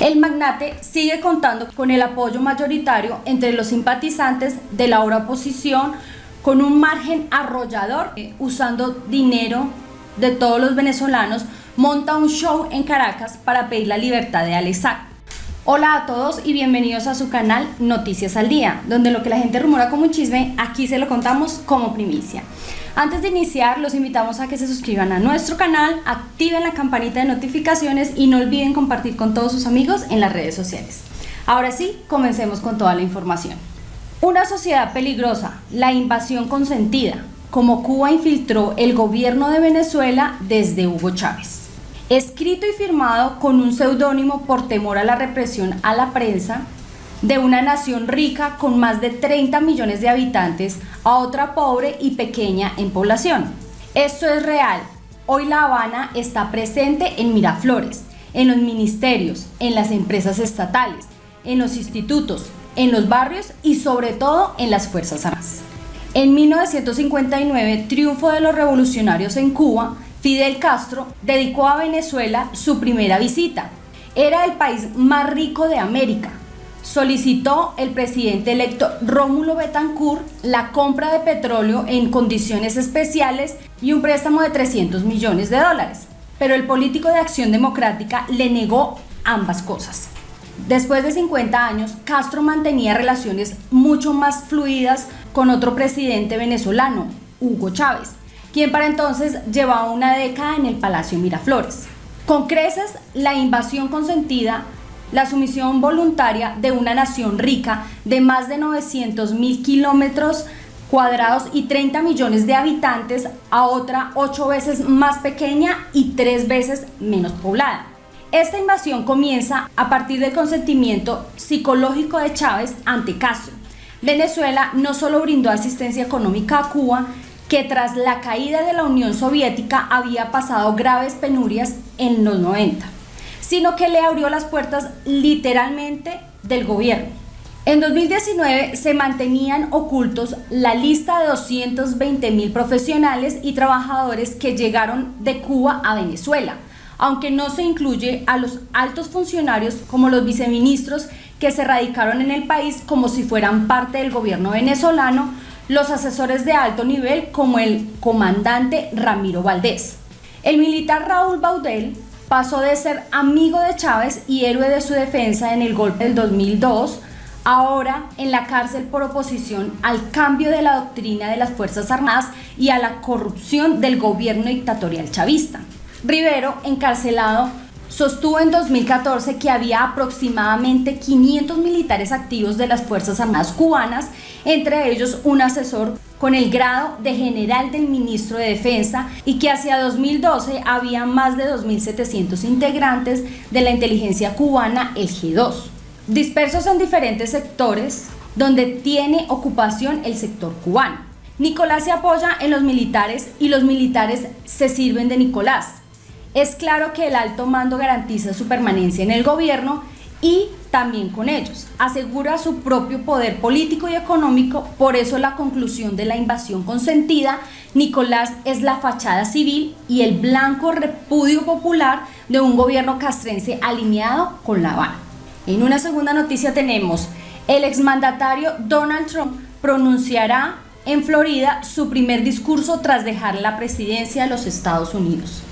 El magnate sigue contando con el apoyo mayoritario entre los simpatizantes de la ahora oposición con un margen arrollador, eh, usando dinero de todos los venezolanos, monta un show en Caracas para pedir la libertad de Alex Hola a todos y bienvenidos a su canal Noticias al Día, donde lo que la gente rumora como un chisme, aquí se lo contamos como primicia. Antes de iniciar, los invitamos a que se suscriban a nuestro canal, activen la campanita de notificaciones y no olviden compartir con todos sus amigos en las redes sociales. Ahora sí, comencemos con toda la información. Una sociedad peligrosa, la invasión consentida, como Cuba infiltró el gobierno de Venezuela desde Hugo Chávez escrito y firmado con un seudónimo por temor a la represión a la prensa, de una nación rica con más de 30 millones de habitantes a otra pobre y pequeña en población. Esto es real. Hoy La Habana está presente en Miraflores, en los ministerios, en las empresas estatales, en los institutos, en los barrios y sobre todo en las Fuerzas Armadas. En 1959, triunfo de los revolucionarios en Cuba, Fidel Castro dedicó a Venezuela su primera visita. Era el país más rico de América. Solicitó el presidente electo Rómulo Betancourt la compra de petróleo en condiciones especiales y un préstamo de 300 millones de dólares. Pero el político de Acción Democrática le negó ambas cosas. Después de 50 años, Castro mantenía relaciones mucho más fluidas con otro presidente venezolano, Hugo Chávez, quien para entonces llevaba una década en el Palacio Miraflores. Con creces, la invasión consentida, la sumisión voluntaria de una nación rica de más de 900 mil kilómetros cuadrados y 30 millones de habitantes a otra 8 veces más pequeña y 3 veces menos poblada. Esta invasión comienza a partir del consentimiento psicológico de Chávez ante Castro. Venezuela no solo brindó asistencia económica a Cuba, que tras la caída de la Unión Soviética había pasado graves penurias en los 90, sino que le abrió las puertas literalmente del gobierno. En 2019 se mantenían ocultos la lista de 220 mil profesionales y trabajadores que llegaron de Cuba a Venezuela, aunque no se incluye a los altos funcionarios como los viceministros que se radicaron en el país como si fueran parte del gobierno venezolano, los asesores de alto nivel como el comandante Ramiro Valdés. El militar Raúl Baudel pasó de ser amigo de Chávez y héroe de su defensa en el golpe del 2002 ahora en la cárcel por oposición al cambio de la doctrina de las Fuerzas Armadas y a la corrupción del gobierno dictatorial chavista. Rivero, encarcelado sostuvo en 2014 que había aproximadamente 500 militares activos de las Fuerzas Armadas cubanas, entre ellos un asesor con el grado de general del ministro de Defensa y que hacia 2012 había más de 2.700 integrantes de la inteligencia cubana, el G2, dispersos en diferentes sectores donde tiene ocupación el sector cubano. Nicolás se apoya en los militares y los militares se sirven de Nicolás. Es claro que el alto mando garantiza su permanencia en el gobierno y también con ellos. Asegura su propio poder político y económico, por eso la conclusión de la invasión consentida, Nicolás es la fachada civil y el blanco repudio popular de un gobierno castrense alineado con La Habana. En una segunda noticia tenemos, el exmandatario Donald Trump pronunciará en Florida su primer discurso tras dejar la presidencia de los Estados Unidos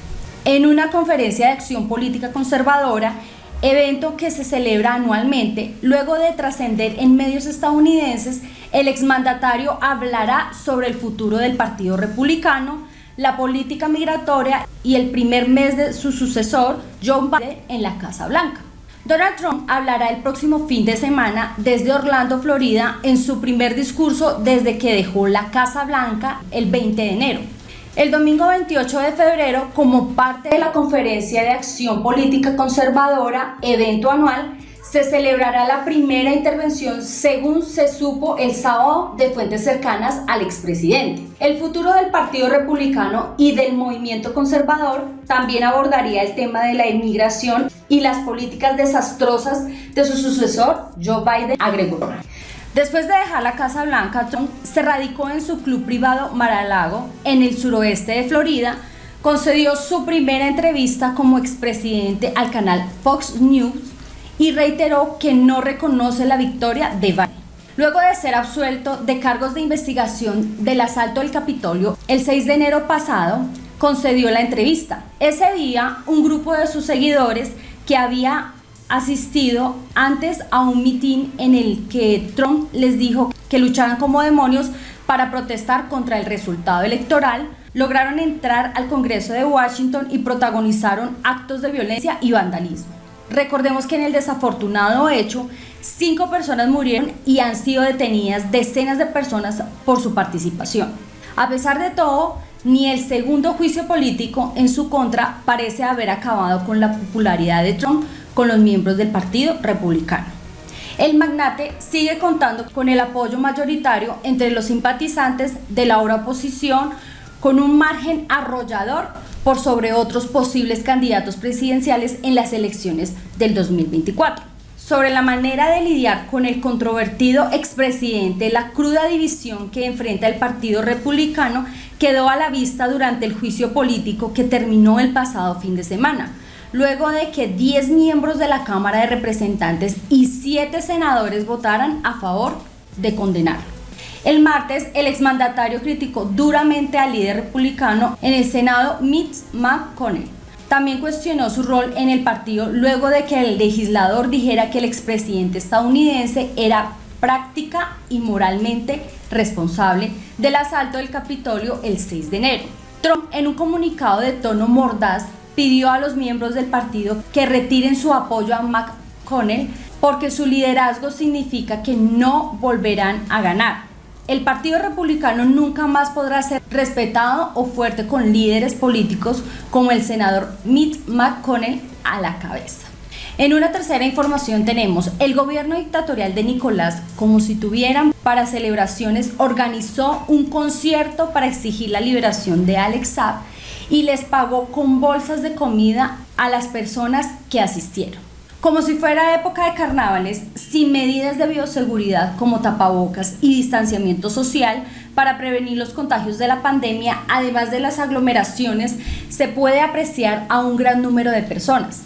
en una conferencia de acción política conservadora, evento que se celebra anualmente, luego de trascender en medios estadounidenses, el exmandatario hablará sobre el futuro del Partido Republicano, la política migratoria y el primer mes de su sucesor, John Biden, en la Casa Blanca. Donald Trump hablará el próximo fin de semana desde Orlando, Florida, en su primer discurso desde que dejó la Casa Blanca el 20 de enero. El domingo 28 de febrero, como parte de la Conferencia de Acción Política Conservadora, evento anual, se celebrará la primera intervención, según se supo el sábado, de fuentes cercanas al expresidente. El futuro del Partido Republicano y del movimiento conservador también abordaría el tema de la inmigración y las políticas desastrosas de su sucesor, Joe Biden, agregó. Después de dejar la Casa Blanca, Trump se radicó en su club privado Mar-a-Lago, en el suroeste de Florida, concedió su primera entrevista como expresidente al canal Fox News y reiteró que no reconoce la victoria de Biden. Luego de ser absuelto de cargos de investigación del asalto del Capitolio, el 6 de enero pasado concedió la entrevista. Ese día, un grupo de sus seguidores que había asistido antes a un mitin en el que Trump les dijo que lucharan como demonios para protestar contra el resultado electoral, lograron entrar al Congreso de Washington y protagonizaron actos de violencia y vandalismo. Recordemos que en el desafortunado hecho, cinco personas murieron y han sido detenidas decenas de personas por su participación. A pesar de todo, ni el segundo juicio político en su contra parece haber acabado con la popularidad de Trump con los miembros del Partido Republicano. El magnate sigue contando con el apoyo mayoritario entre los simpatizantes de la ahora oposición con un margen arrollador por sobre otros posibles candidatos presidenciales en las elecciones del 2024. Sobre la manera de lidiar con el controvertido expresidente, la cruda división que enfrenta el Partido Republicano quedó a la vista durante el juicio político que terminó el pasado fin de semana, luego de que 10 miembros de la Cámara de Representantes y 7 senadores votaran a favor de condenarlo. El martes, el exmandatario criticó duramente al líder republicano en el Senado, Mitch McConnell. También cuestionó su rol en el partido luego de que el legislador dijera que el expresidente estadounidense era práctica y moralmente responsable del asalto del Capitolio el 6 de enero. Trump, en un comunicado de tono mordaz, pidió a los miembros del partido que retiren su apoyo a McConnell porque su liderazgo significa que no volverán a ganar el Partido Republicano nunca más podrá ser respetado o fuerte con líderes políticos como el senador Mitch McConnell a la cabeza. En una tercera información tenemos, el gobierno dictatorial de Nicolás, como si tuvieran para celebraciones, organizó un concierto para exigir la liberación de Alex Saab y les pagó con bolsas de comida a las personas que asistieron. Como si fuera época de carnavales, sin medidas de bioseguridad como tapabocas y distanciamiento social para prevenir los contagios de la pandemia, además de las aglomeraciones, se puede apreciar a un gran número de personas.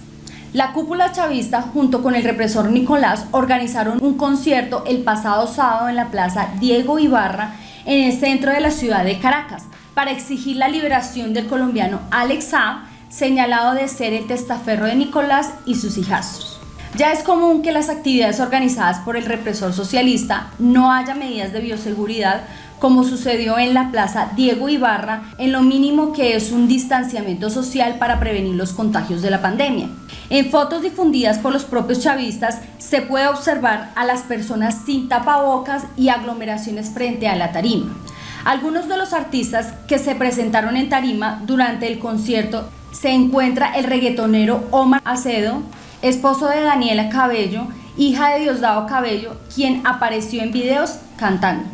La cúpula chavista junto con el represor Nicolás organizaron un concierto el pasado sábado en la plaza Diego Ibarra en el centro de la ciudad de Caracas para exigir la liberación del colombiano Alex Saab señalado de ser el testaferro de Nicolás y sus hijastros. Ya es común que las actividades organizadas por el represor socialista no haya medidas de bioseguridad como sucedió en la Plaza Diego Ibarra, en lo mínimo que es un distanciamiento social para prevenir los contagios de la pandemia. En fotos difundidas por los propios chavistas se puede observar a las personas sin tapabocas y aglomeraciones frente a la tarima. Algunos de los artistas que se presentaron en tarima durante el concierto se encuentra el reggaetonero Omar Acedo, esposo de Daniela Cabello, hija de Diosdado Cabello, quien apareció en videos cantando.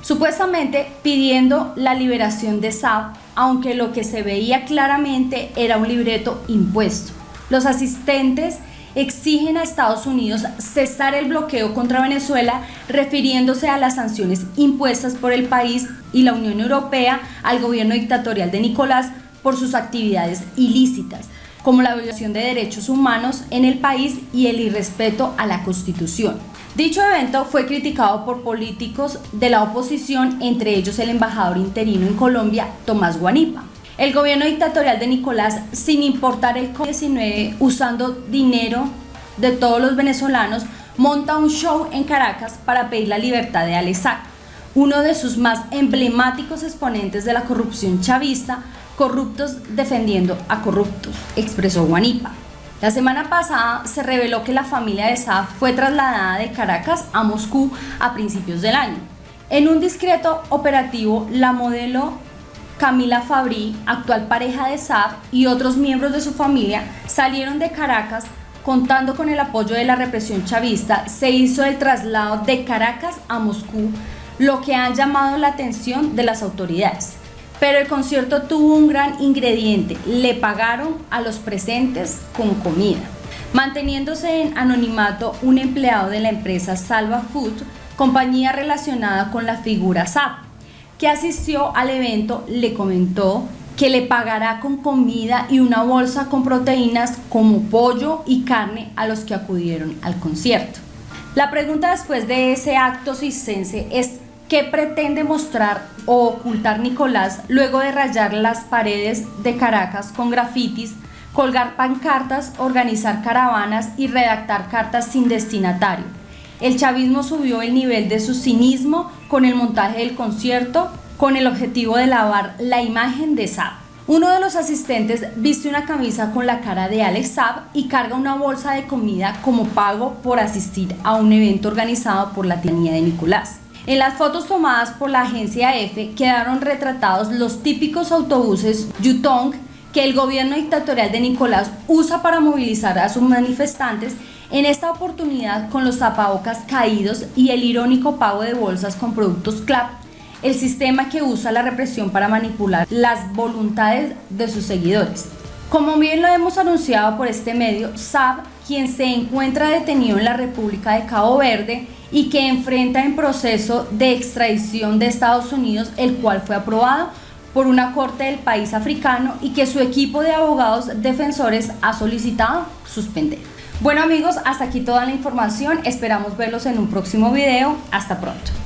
Supuestamente pidiendo la liberación de Saab, aunque lo que se veía claramente era un libreto impuesto. Los asistentes exigen a Estados Unidos cesar el bloqueo contra Venezuela refiriéndose a las sanciones impuestas por el país y la Unión Europea al gobierno dictatorial de Nicolás por sus actividades ilícitas, como la violación de derechos humanos en el país y el irrespeto a la Constitución. Dicho evento fue criticado por políticos de la oposición, entre ellos el embajador interino en Colombia, Tomás Guanipa. El gobierno dictatorial de Nicolás, sin importar el COVID-19, usando dinero de todos los venezolanos, monta un show en Caracas para pedir la libertad de Alex uno de sus más emblemáticos exponentes de la corrupción chavista, corruptos defendiendo a corruptos, expresó Guanipa. La semana pasada se reveló que la familia de Saab fue trasladada de Caracas a Moscú a principios del año. En un discreto operativo, la modelo Camila Fabrí, actual pareja de Saab, y otros miembros de su familia salieron de Caracas contando con el apoyo de la represión chavista, se hizo el traslado de Caracas a Moscú, lo que ha llamado la atención de las autoridades. Pero el concierto tuvo un gran ingrediente, le pagaron a los presentes con comida. Manteniéndose en anonimato un empleado de la empresa Salva Food, compañía relacionada con la figura SAP, que asistió al evento, le comentó que le pagará con comida y una bolsa con proteínas como pollo y carne a los que acudieron al concierto. La pregunta después de ese acto cisense es ¿qué pretende mostrar o ocultar Nicolás luego de rayar las paredes de Caracas con grafitis, colgar pancartas, organizar caravanas y redactar cartas sin destinatario? El chavismo subió el nivel de su cinismo con el montaje del concierto, con el objetivo de lavar la imagen de Saab. Uno de los asistentes viste una camisa con la cara de Alex Saab y carga una bolsa de comida como pago por asistir a un evento organizado por la tiranía de Nicolás. En las fotos tomadas por la agencia EFE quedaron retratados los típicos autobuses Yutong que el gobierno dictatorial de Nicolás usa para movilizar a sus manifestantes, en esta oportunidad con los tapabocas caídos y el irónico pago de bolsas con productos CLAP el sistema que usa la represión para manipular las voluntades de sus seguidores. Como bien lo hemos anunciado por este medio, Saab, quien se encuentra detenido en la República de Cabo Verde y que enfrenta en proceso de extradición de Estados Unidos, el cual fue aprobado por una corte del país africano y que su equipo de abogados defensores ha solicitado suspender. Bueno amigos, hasta aquí toda la información, esperamos verlos en un próximo video, hasta pronto.